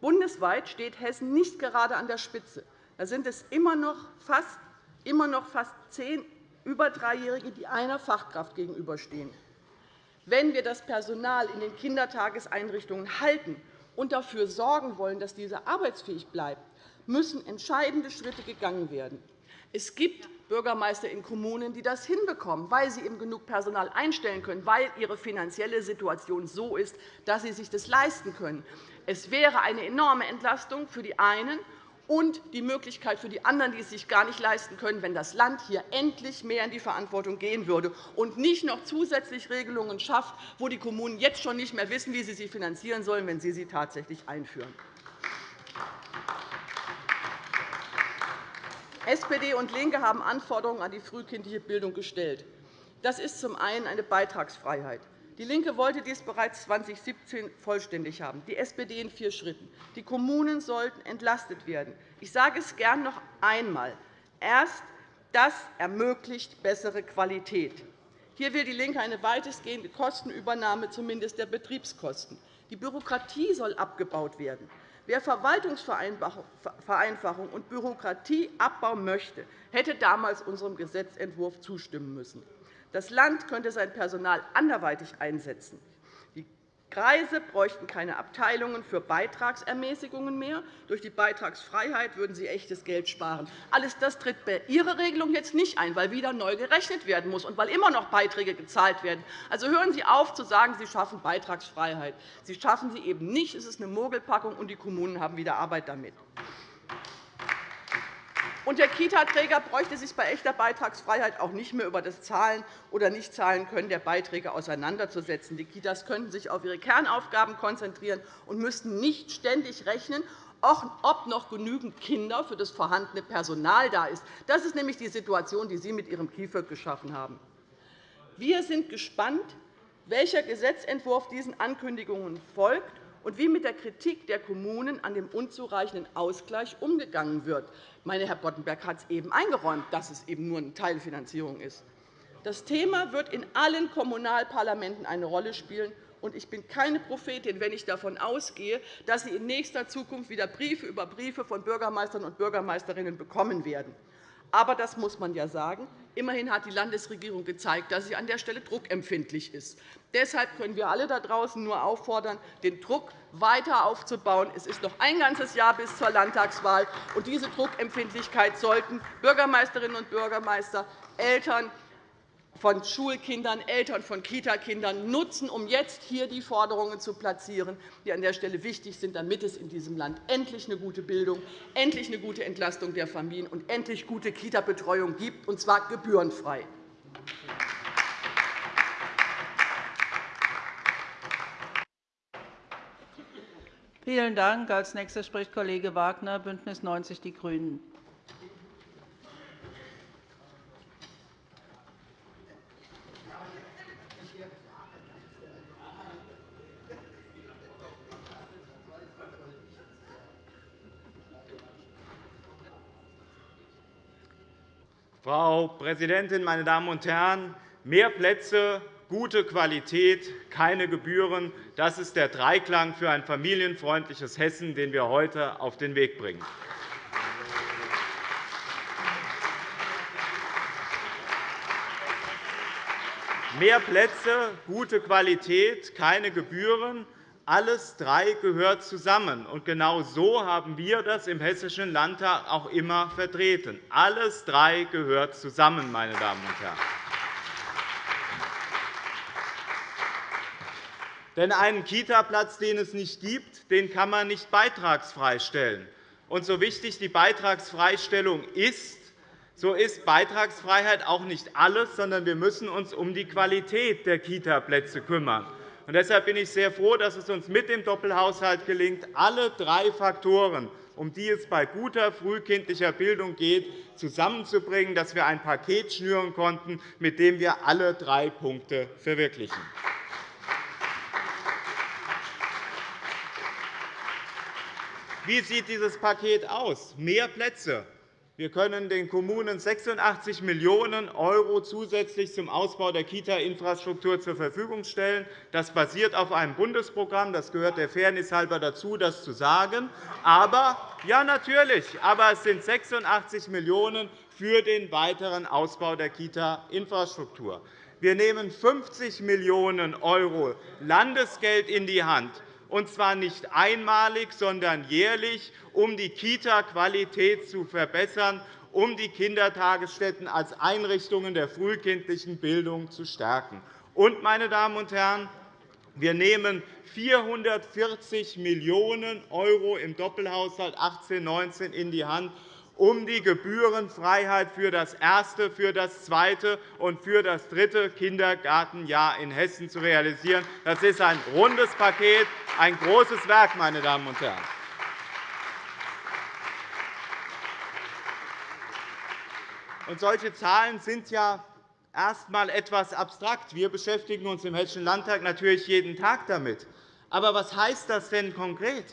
D: Bundesweit steht Hessen nicht gerade an der Spitze. Da sind es immer noch fast, immer noch fast zehn über Dreijährige, die einer Fachkraft gegenüberstehen. Wenn wir das Personal in den Kindertageseinrichtungen halten und dafür sorgen wollen, dass diese arbeitsfähig bleibt, müssen entscheidende Schritte gegangen werden. Es gibt Bürgermeister in Kommunen, die das hinbekommen, weil sie eben genug Personal einstellen können, weil ihre finanzielle Situation so ist, dass sie sich das leisten können. Es wäre eine enorme Entlastung für die einen und die Möglichkeit für die anderen, die es sich gar nicht leisten können, wenn das Land hier endlich mehr in die Verantwortung gehen würde und nicht noch zusätzlich Regelungen schafft, wo die Kommunen jetzt schon nicht mehr wissen, wie sie sie finanzieren sollen, wenn sie sie tatsächlich einführen. SPD und LINKE haben Anforderungen an die frühkindliche Bildung gestellt. Das ist zum einen eine Beitragsfreiheit. DIE LINKE wollte dies bereits 2017 vollständig haben, die SPD in vier Schritten. Die Kommunen sollten entlastet werden. Ich sage es gern noch einmal. Erst das ermöglicht bessere Qualität. Hier will DIE LINKE eine weitestgehende Kostenübernahme, zumindest der Betriebskosten. Die Bürokratie soll abgebaut werden. Wer Verwaltungsvereinfachung und Bürokratieabbau möchte, hätte damals unserem Gesetzentwurf zustimmen müssen. Das Land könnte sein Personal anderweitig einsetzen. Die Kreise bräuchten keine Abteilungen für Beitragsermäßigungen mehr. Durch die Beitragsfreiheit würden sie echtes Geld sparen. Alles das tritt bei Ihrer Regelung jetzt nicht ein, weil wieder neu gerechnet werden muss und weil immer noch Beiträge gezahlt werden. Also hören Sie auf, zu sagen, Sie schaffen Beitragsfreiheit. Sie schaffen sie eben nicht. Es ist eine Mogelpackung, und die Kommunen haben wieder Arbeit damit. Und der Kita-Träger bräuchte sich bei echter Beitragsfreiheit auch nicht mehr über das Zahlen oder Nichtzahlen-Können der Beiträge auseinanderzusetzen. Die Kitas könnten sich auf ihre Kernaufgaben konzentrieren und müssten nicht ständig rechnen, ob noch genügend Kinder für das vorhandene Personal da ist. Das ist nämlich die Situation, die Sie mit Ihrem KIföG geschaffen haben. Wir sind gespannt, welcher Gesetzentwurf diesen Ankündigungen folgt und wie mit der Kritik der Kommunen an dem unzureichenden Ausgleich umgegangen wird. Meine, Herr Boddenberg hat es eben eingeräumt, dass es eben nur eine Teilfinanzierung ist. Das Thema wird in allen Kommunalparlamenten eine Rolle spielen. Ich bin keine Prophetin, wenn ich davon ausgehe, dass Sie in nächster Zukunft wieder Briefe über Briefe von Bürgermeistern und Bürgermeisterinnen bekommen werden. Aber das muss man ja sagen. Immerhin hat die Landesregierung gezeigt, dass sie an der Stelle druckempfindlich ist. Deshalb können wir alle da draußen nur auffordern, den Druck weiter aufzubauen. Es ist noch ein ganzes Jahr bis zur Landtagswahl. und Diese Druckempfindlichkeit sollten Bürgermeisterinnen und Bürgermeister, Eltern, von Schulkindern, Eltern von Kitakindern nutzen, um jetzt hier die Forderungen zu platzieren, die an der Stelle wichtig sind, damit es in diesem Land endlich eine gute Bildung, endlich eine gute Entlastung der Familien und endlich gute Kita-Betreuung gibt, und zwar gebührenfrei.
A: Vielen Dank. Als nächster spricht Kollege Wagner, BÜNDNIS 90 die GRÜNEN.
E: Frau Präsidentin, meine Damen und Herren! Mehr Plätze, gute Qualität, keine Gebühren. Das ist der Dreiklang für ein familienfreundliches Hessen, den wir heute auf den Weg bringen. Mehr Plätze, gute Qualität, keine Gebühren. Alles drei gehört zusammen. Und genau so haben wir das im Hessischen Landtag auch immer vertreten. Alles drei gehört zusammen, meine Damen und Herren. Denn einen Kitaplatz, den es nicht gibt, den kann man nicht beitragsfrei stellen. Und so wichtig die Beitragsfreistellung ist, so ist Beitragsfreiheit auch nicht alles, sondern wir müssen uns um die Qualität der Kitaplätze kümmern. Deshalb bin ich sehr froh, dass es uns mit dem Doppelhaushalt gelingt, alle drei Faktoren, um die es bei guter frühkindlicher Bildung geht, zusammenzubringen, dass wir ein Paket schnüren konnten, mit dem wir alle drei Punkte verwirklichen. Wie sieht dieses Paket aus? Mehr Plätze, wir können den Kommunen 86 Millionen € zusätzlich zum Ausbau der Kita-Infrastruktur zur Verfügung stellen. Das basiert auf einem Bundesprogramm. Das gehört der Fairness halber dazu, das zu sagen. Aber, ja, natürlich. Aber es sind 86 Millionen € für den weiteren Ausbau der Kita-Infrastruktur. Wir nehmen 50 Millionen € Landesgeld in die Hand und zwar nicht einmalig, sondern jährlich, um die Kita-Qualität zu verbessern, um die Kindertagesstätten als Einrichtungen der frühkindlichen Bildung zu stärken. Und, meine Damen und Herren, wir nehmen 440 Millionen € im Doppelhaushalt 18-19 in die Hand, um die Gebührenfreiheit für das erste, für das zweite und für das dritte Kindergartenjahr in Hessen zu realisieren. Das ist ein rundes Paket, ein großes Werk, meine Damen und Herren. Und solche Zahlen sind ja erst einmal etwas abstrakt. Wir beschäftigen uns im Hessischen Landtag natürlich jeden Tag damit. Aber was heißt das denn konkret?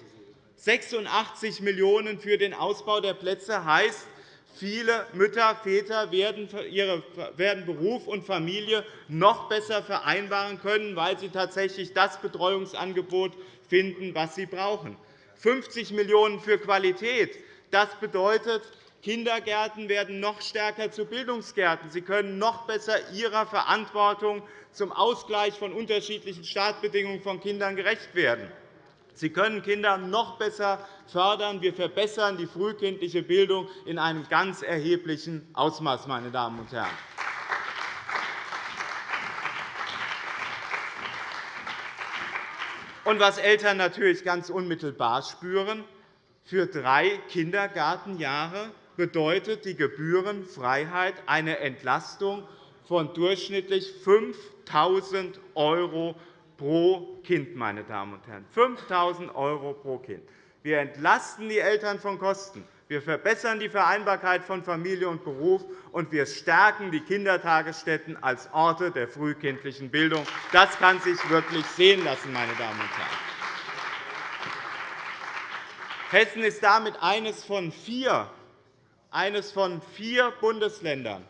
E: 86 Millionen € für den Ausbau der Plätze heißt, viele Mütter, Väter werden Beruf und Familie noch besser vereinbaren können, weil sie tatsächlich das Betreuungsangebot finden, was sie brauchen. 50 Millionen € für Qualität. Das bedeutet, Kindergärten werden noch stärker zu Bildungsgärten. Sie können noch besser ihrer Verantwortung zum Ausgleich von unterschiedlichen Startbedingungen von Kindern gerecht werden. Sie können Kinder noch besser fördern. Wir verbessern die frühkindliche Bildung in einem ganz erheblichen Ausmaß. Meine Damen und Herren. Und was Eltern natürlich ganz unmittelbar spüren, für drei Kindergartenjahre bedeutet die Gebührenfreiheit eine Entlastung von durchschnittlich 5.000 € pro Kind, meine Damen und Herren. 5.000 € pro Kind. Wir entlasten die Eltern von Kosten. Wir verbessern die Vereinbarkeit von Familie und Beruf, und wir stärken die Kindertagesstätten als Orte der frühkindlichen Bildung. Das kann sich wirklich sehen lassen, meine Damen und Herren. Hessen ist damit eines von vier, eines von vier Bundesländern,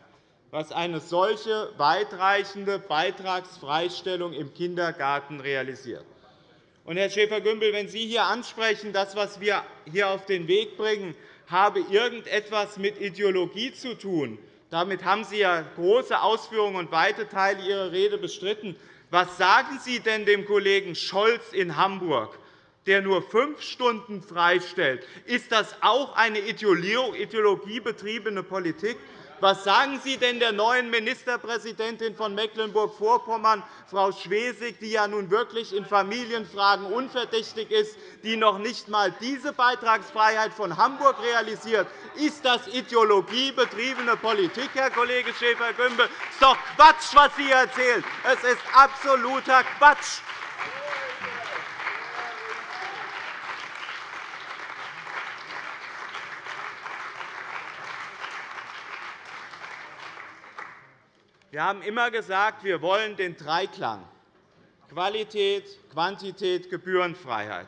E: was eine solche weitreichende Beitragsfreistellung im Kindergarten realisiert. Und, Herr Schäfer-Gümbel, wenn Sie hier ansprechen, das, was wir hier auf den Weg bringen, habe irgendetwas mit Ideologie zu tun, damit haben Sie ja große Ausführungen und weite Teile Ihrer Rede bestritten. Was sagen Sie denn dem Kollegen Scholz in Hamburg, der nur fünf Stunden freistellt? Ist das auch eine ideologiebetriebene Politik? Was sagen Sie denn der neuen Ministerpräsidentin von Mecklenburg-Vorpommern, Frau Schwesig, die ja nun wirklich in Familienfragen unverdächtig ist, die noch nicht einmal diese Beitragsfreiheit von Hamburg realisiert? Ist das ideologiebetriebene Politik, Herr Kollege Schäfer-Gümbel? Es ist doch Quatsch, was Sie erzählen. Es ist absoluter Quatsch. Wir haben immer gesagt, wir wollen den Dreiklang Qualität, Quantität, Gebührenfreiheit.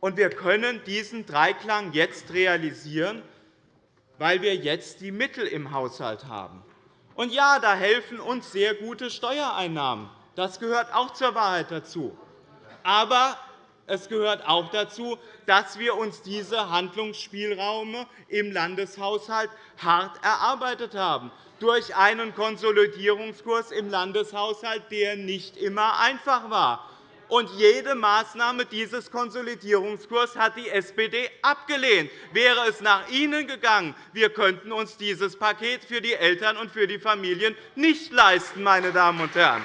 E: Und wir können diesen Dreiklang jetzt realisieren, weil wir jetzt die Mittel im Haushalt haben. Und ja, da helfen uns sehr gute Steuereinnahmen. Das gehört auch zur Wahrheit dazu. Aber es gehört auch dazu, dass wir uns diese Handlungsspielräume im Landeshaushalt hart erarbeitet haben, durch einen Konsolidierungskurs im Landeshaushalt, der nicht immer einfach war. Und jede Maßnahme dieses Konsolidierungskurs hat die SPD abgelehnt. Wäre es nach Ihnen gegangen, wir könnten uns dieses Paket für die Eltern und für die Familien nicht leisten, meine Damen und Herren.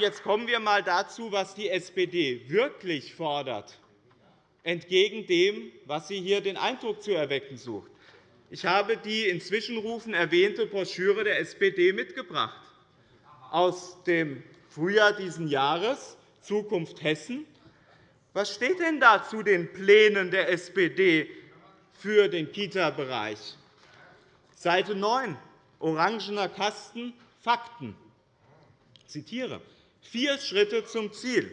E: Jetzt kommen wir einmal dazu, was die SPD wirklich fordert, entgegen dem, was sie hier den Eindruck zu erwecken sucht. Ich habe die in Zwischenrufen erwähnte Broschüre der SPD mitgebracht aus dem Frühjahr dieses Jahres, Zukunft Hessen. Was steht denn da zu den Plänen der SPD für den Kita-Bereich? Seite 9, orangener Kasten, Fakten. Ich zitiere. Vier Schritte zum Ziel.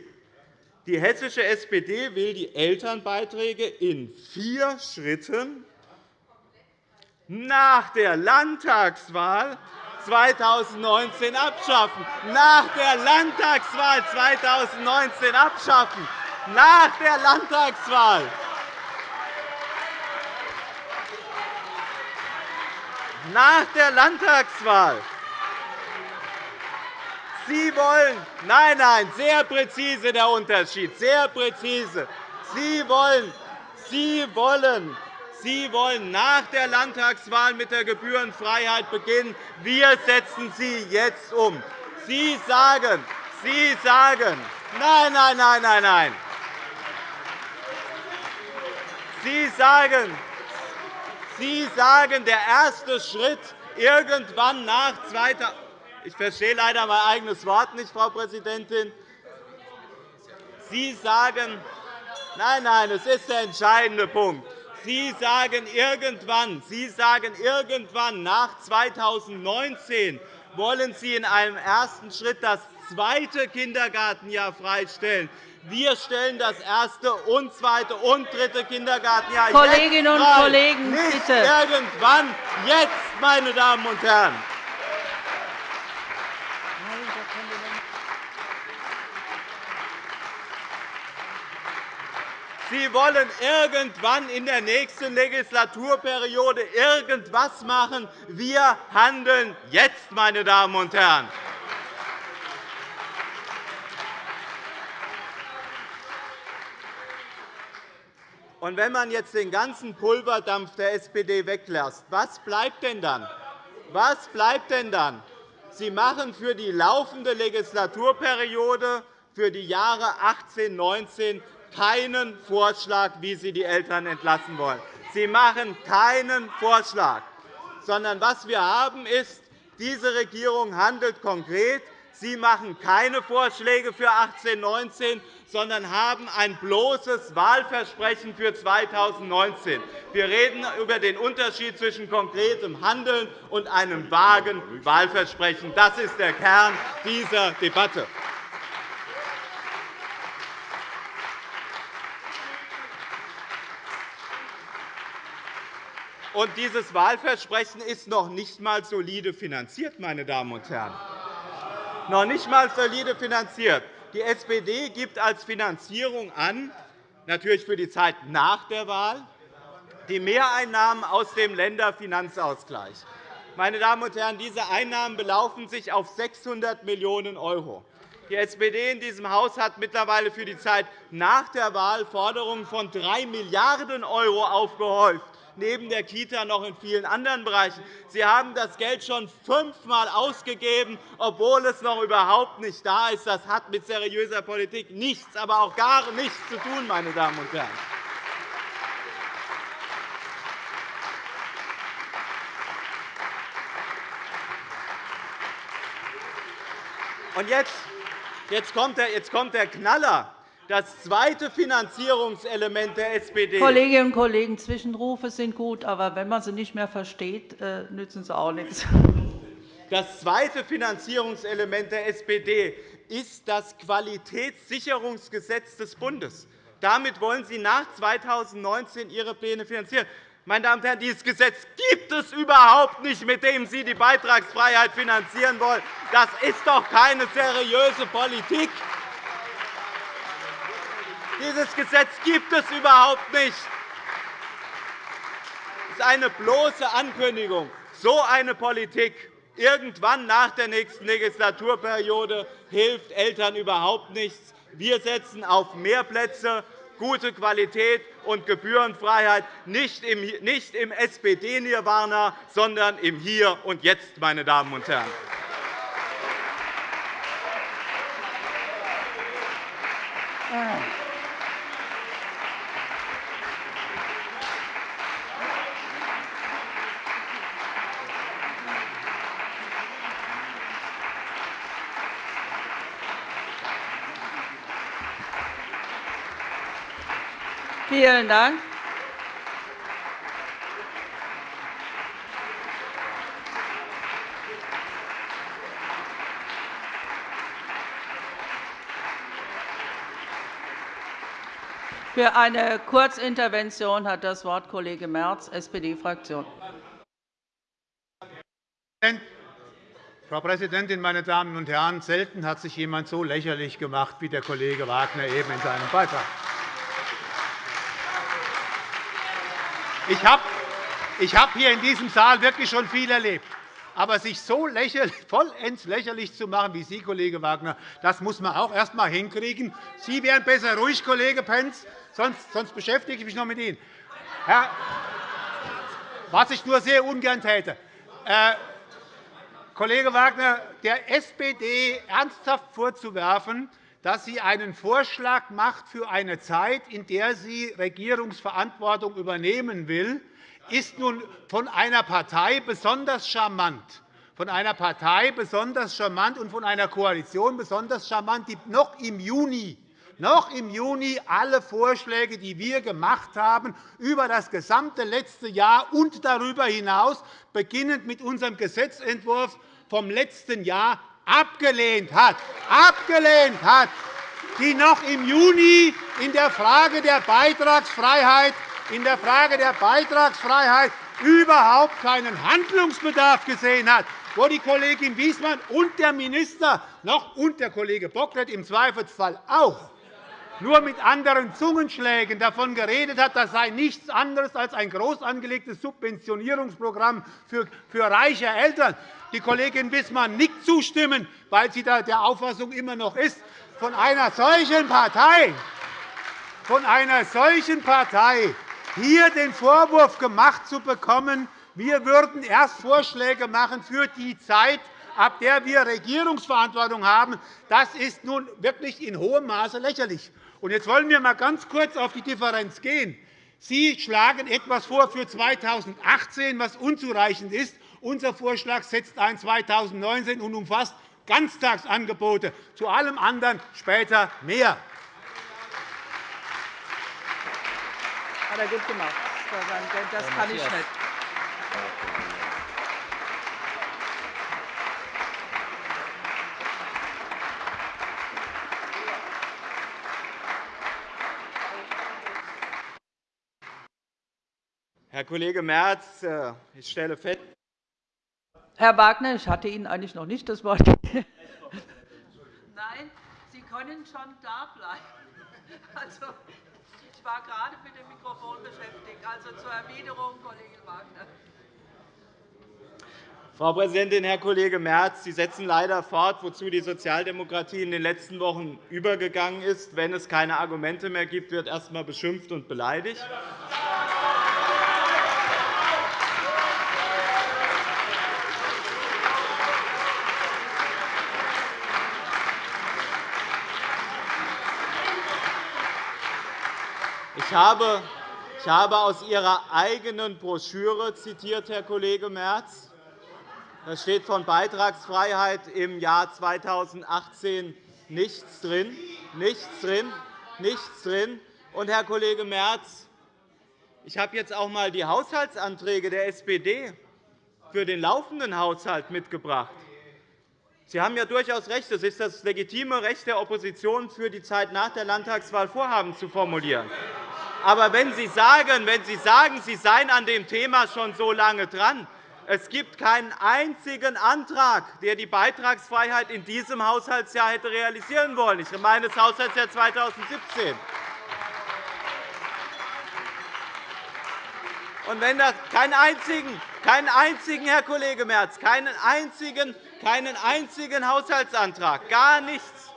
E: Die hessische SPD will die Elternbeiträge in vier Schritten nach der Landtagswahl 2019 abschaffen. Nach der Landtagswahl 2019 abschaffen. Nach der Landtagswahl. Nach der Landtagswahl. Sie wollen, nein, nein, sehr präzise der Unterschied, sehr präzise. Sie wollen, Sie wollen, Sie wollen nach der Landtagswahl mit der Gebührenfreiheit beginnen. Wir setzen sie jetzt um. Sie sagen, Sie sagen, nein, nein, nein, nein, nein. Sie sagen, Sie sagen, der erste Schritt irgendwann nach 2000 ich verstehe leider mein eigenes Wort nicht, Frau Präsidentin. Sie sagen, nein, nein, es ist der entscheidende Punkt. Sie sagen irgendwann, Sie sagen irgendwann nach 2019 wollen Sie in einem ersten Schritt das zweite Kindergartenjahr freistellen. Wir stellen das erste und zweite und dritte Kindergartenjahr
A: Kolleginnen und
E: frei.
A: Kollegen,
E: Nicht
A: bitte.
E: irgendwann, jetzt, meine Damen und Herren. Sie wollen irgendwann in der nächsten Legislaturperiode irgendwas machen. Wir handeln jetzt, meine Damen und Herren. Und wenn man jetzt den ganzen Pulverdampf der SPD weglässt, was bleibt denn dann? Was bleibt denn dann? Sie machen für die laufende Legislaturperiode für die Jahre 18 19 keinen Vorschlag, wie Sie die Eltern entlassen wollen. Sie machen keinen Vorschlag, sondern was wir haben, ist, diese Regierung handelt konkret. Sie machen keine Vorschläge für 18 19 sondern haben ein bloßes Wahlversprechen für 2019. Wir reden über den Unterschied zwischen konkretem Handeln und einem vagen Wahlversprechen. Das ist der Kern dieser Debatte. Und dieses Wahlversprechen ist noch nicht einmal solide finanziert, meine Damen und Herren. Noch nicht einmal solide finanziert. Die SPD gibt als Finanzierung an, natürlich für die Zeit nach der Wahl, die Mehreinnahmen aus dem Länderfinanzausgleich. Meine Damen und Herren, diese Einnahmen belaufen sich auf 600 Millionen €. Die SPD in diesem Haus hat mittlerweile für die Zeit nach der Wahl Forderungen von 3 Milliarden € aufgehäuft neben der Kita noch in vielen anderen Bereichen. Sie haben das Geld schon fünfmal ausgegeben, obwohl es noch überhaupt nicht da ist. Das hat mit seriöser Politik nichts, aber auch gar nichts zu tun, meine Damen und Herren. Und jetzt, jetzt, kommt der, jetzt kommt der Knaller das zweite Finanzierungselement der SPD.
A: Kolleginnen und Kollegen, Zwischenrufe sind gut, aber wenn man sie nicht mehr versteht, äh, nützen sie auch nichts.
E: Das zweite Finanzierungselement der SPD ist das Qualitätssicherungsgesetz des Bundes. Damit wollen Sie nach 2019 Ihre Pläne finanzieren. Meine Damen und Herren, dieses Gesetz gibt es überhaupt nicht, mit dem Sie die Beitragsfreiheit finanzieren wollen. Das ist doch keine seriöse Politik. Dieses Gesetz gibt es überhaupt nicht. Es ist eine bloße Ankündigung. So eine Politik irgendwann nach der nächsten Legislaturperiode hilft Eltern überhaupt nichts. Wir setzen auf mehr Plätze, gute Qualität und Gebührenfreiheit nicht im SPD-Nirvana, sondern im Hier und Jetzt, meine Damen und Herren.
A: Vielen Dank. Für eine Kurzintervention hat das Wort Kollege Merz, SPD-Fraktion.
F: Frau Präsidentin, meine Damen und Herren! Selten hat sich jemand so lächerlich gemacht wie der Kollege Wagner eben in seinem Beitrag. Ich habe ich hab hier in diesem Saal wirklich schon viel erlebt. Aber sich so lächerlich, vollends lächerlich zu machen wie Sie, Kollege Wagner, das muss man auch erst einmal hinkriegen. Sie wären besser ruhig, Kollege Pentz, sonst, sonst beschäftige ich mich noch mit Ihnen. Herr, was ich nur sehr ungern täte. Äh, Kollege Wagner, der SPD ernsthaft vorzuwerfen, dass sie einen Vorschlag macht für eine Zeit, in der sie Regierungsverantwortung übernehmen will, ist nun von einer Partei besonders charmant. Von einer Partei besonders charmant und von einer Koalition besonders charmant, die noch im Juni noch im Juni alle Vorschläge, die wir gemacht haben, über das gesamte letzte Jahr und darüber hinaus, beginnend mit unserem Gesetzentwurf vom letzten Jahr, abgelehnt hat, abgelehnt hat, die noch im Juni in der Frage der Beitragsfreiheit, in der Frage der Beitragsfreiheit überhaupt keinen Handlungsbedarf gesehen hat, wo die Kollegin Wiesmann und der Minister noch und der Kollege Bocklet im Zweifelsfall auch nur mit anderen Zungenschlägen davon geredet hat, das sei nichts anderes als ein groß angelegtes Subventionierungsprogramm für reiche Eltern. Die Kollegin Wissmann nickt zustimmen, weil sie der Auffassung immer noch ist, von einer solchen Partei, von einer solchen Partei hier den Vorwurf gemacht zu bekommen, wir würden erst Vorschläge machen für die Zeit, ab der wir Regierungsverantwortung haben, das ist nun wirklich in hohem Maße lächerlich. Jetzt wollen wir einmal ganz kurz auf die Differenz gehen. Sie schlagen etwas vor für 2018, was unzureichend ist. Unser Vorschlag setzt ein 2019 und umfasst Ganztagsangebote. Zu allem anderen später mehr.
A: Hat er gut gemacht. Das kann ich nicht.
E: Herr Kollege Merz, äh, ich stelle fest,
A: Herr Wagner, ich hatte Ihnen eigentlich noch nicht das Wort gegeben. Nein, Sie können schon da bleiben. Also, ich war gerade mit dem Mikrofon beschäftigt. Also zur Erwiderung, Kollege Wagner.
E: Frau Präsidentin, Herr Kollege Merz! Sie setzen leider fort, wozu die Sozialdemokratie in den letzten Wochen übergegangen ist. Wenn es keine Argumente mehr gibt, wird erst einmal beschimpft und beleidigt. Ich habe, aus Ihrer eigenen Broschüre zitiert, Herr Kollege Merz. Da steht von Beitragsfreiheit im Jahr 2018 nichts drin. Nichts drin. Nichts drin. Und, Herr Kollege Merz, ich habe jetzt auch einmal die Haushaltsanträge der SPD für den laufenden Haushalt mitgebracht. Sie haben ja durchaus recht. Es ist das legitime Recht der Opposition, für die Zeit nach der Landtagswahl Vorhaben zu formulieren. Aber wenn Sie sagen, wenn Sie, sagen Sie seien an dem Thema schon so lange dran, es gibt keinen einzigen Antrag, der die Beitragsfreiheit in diesem Haushaltsjahr hätte realisieren wollen. Ich meine das Haushaltsjahr 2017. Und wenn das keinen einzigen, keinen einzigen, Herr Kollege Merz, keinen einzigen, keinen einzigen Haushaltsantrag, gar nichts.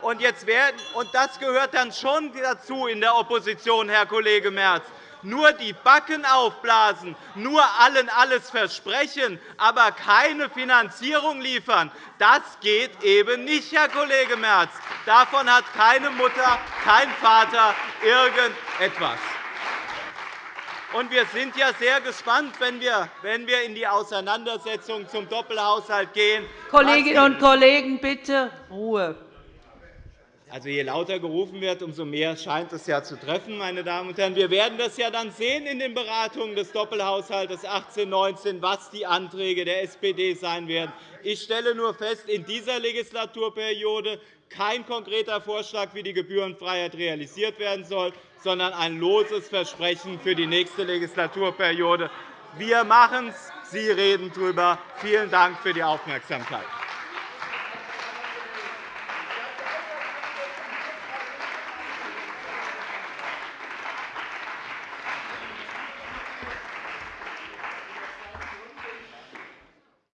E: Und, jetzt werden, und das gehört dann schon dazu in der Opposition, Herr Kollege Merz. Nur die Backen aufblasen, nur allen alles versprechen, aber keine Finanzierung liefern, das geht eben nicht, Herr Kollege Merz. Davon hat keine Mutter, kein Vater irgendetwas. Und wir sind ja sehr gespannt, wenn wir, wenn wir in die Auseinandersetzung zum Doppelhaushalt gehen.
A: Kolleginnen und Kollegen, bitte Ruhe.
E: Also, je lauter gerufen wird, umso mehr scheint es ja zu treffen. Meine Damen und Herren. Wir werden das ja dann sehen in den Beratungen des Doppelhaushalts 18-19, was die Anträge der SPD sein werden. Ich stelle nur fest, in dieser Legislaturperiode kein konkreter Vorschlag, wie die Gebührenfreiheit realisiert werden soll, sondern ein loses Versprechen für die nächste Legislaturperiode. Wir machen es, Sie reden darüber. Vielen Dank für die Aufmerksamkeit.